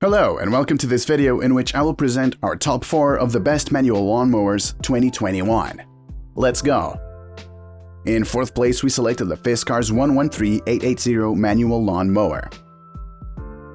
Hello and welcome to this video in which I will present our top 4 of the best manual lawnmowers 2021. Let's go! In 4th place we selected the Fiskars 113880 manual lawn mower.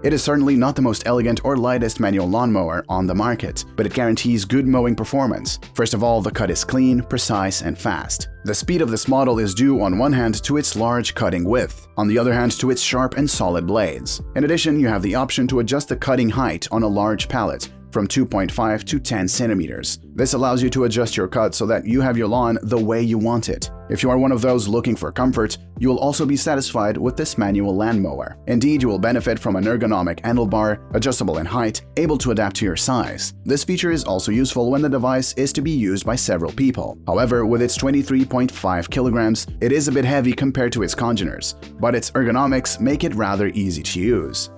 It is certainly not the most elegant or lightest manual lawnmower on the market, but it guarantees good mowing performance. First of all, the cut is clean, precise, and fast. The speed of this model is due on one hand to its large cutting width, on the other hand to its sharp and solid blades. In addition, you have the option to adjust the cutting height on a large pallet, from 2.5 to 10 centimeters. This allows you to adjust your cut so that you have your lawn the way you want it. If you are one of those looking for comfort, you will also be satisfied with this manual lawnmower. Indeed, you will benefit from an ergonomic handlebar, adjustable in height, able to adapt to your size. This feature is also useful when the device is to be used by several people. However, with its 23.5 kilograms, it is a bit heavy compared to its congeners, but its ergonomics make it rather easy to use.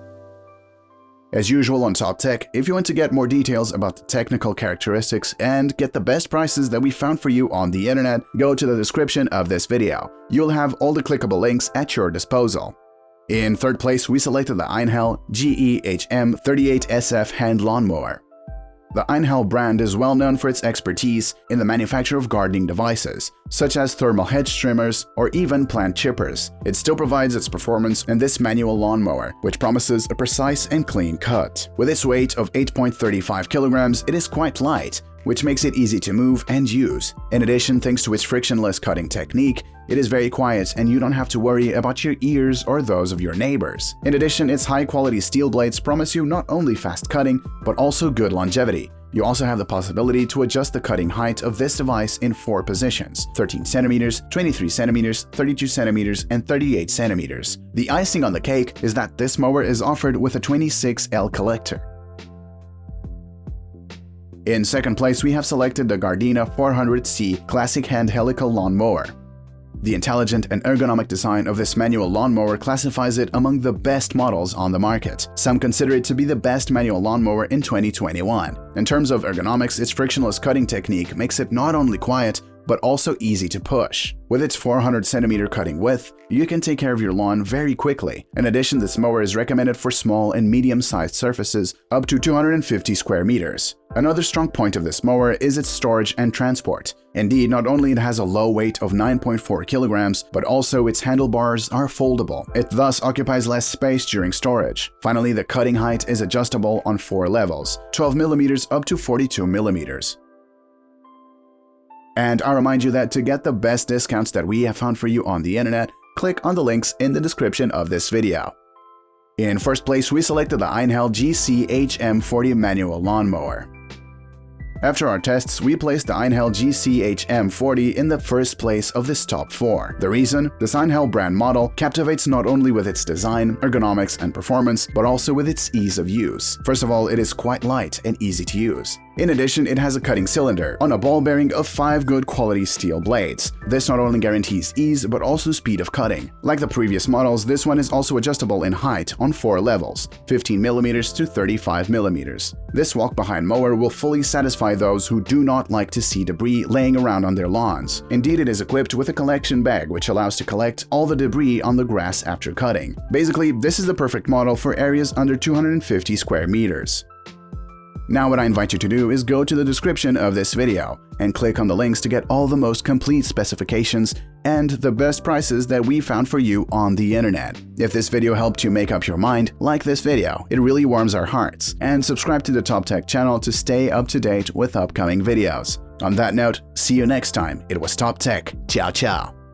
As usual on Top Tech, if you want to get more details about the technical characteristics and get the best prices that we found for you on the internet, go to the description of this video. You'll have all the clickable links at your disposal. In third place, we selected the Einhell GEHM 38SF hand lawnmower. The Einhell brand is well known for its expertise in the manufacture of gardening devices, such as thermal hedge trimmers or even plant chippers. It still provides its performance in this manual lawnmower, which promises a precise and clean cut. With its weight of 8.35 kilograms, it is quite light, which makes it easy to move and use. In addition, thanks to its frictionless cutting technique, it is very quiet and you don't have to worry about your ears or those of your neighbors. In addition, its high-quality steel blades promise you not only fast cutting, but also good longevity. You also have the possibility to adjust the cutting height of this device in four positions 13 centimeters, 23 centimeters, 32 centimeters, and 38 centimeters. The icing on the cake is that this mower is offered with a 26L collector. In second place, we have selected the Gardena 400C Classic Hand Helical Lawnmower. The intelligent and ergonomic design of this manual lawnmower classifies it among the best models on the market. Some consider it to be the best manual lawnmower in 2021. In terms of ergonomics, its frictionless cutting technique makes it not only quiet, but also easy to push. With its 400 cm cutting width, you can take care of your lawn very quickly. In addition, this mower is recommended for small and medium-sized surfaces up to 250 square meters. Another strong point of this mower is its storage and transport. Indeed, not only it has a low weight of 9.4 kilograms, but also its handlebars are foldable. It thus occupies less space during storage. Finally, the cutting height is adjustable on four levels, 12 millimeters up to 42 millimeters. And I remind you that to get the best discounts that we have found for you on the internet, click on the links in the description of this video. In first place, we selected the Einhell GC HM40 manual lawnmower. After our tests, we placed the Einhell GCHM40 in the first place of this top 4. The reason? This Einhell brand model captivates not only with its design, ergonomics, and performance, but also with its ease of use. First of all, it is quite light and easy to use. In addition, it has a cutting cylinder on a ball bearing of 5 good quality steel blades. This not only guarantees ease, but also speed of cutting. Like the previous models, this one is also adjustable in height on 4 levels, 15mm to 35mm. This walk-behind mower will fully satisfy those who do not like to see debris laying around on their lawns. Indeed, it is equipped with a collection bag which allows to collect all the debris on the grass after cutting. Basically, this is the perfect model for areas under 250 square meters. Now what I invite you to do is go to the description of this video and click on the links to get all the most complete specifications and the best prices that we found for you on the internet. If this video helped you make up your mind, like this video, it really warms our hearts, and subscribe to the Top Tech channel to stay up to date with upcoming videos. On that note, see you next time. It was Top Tech. Ciao ciao.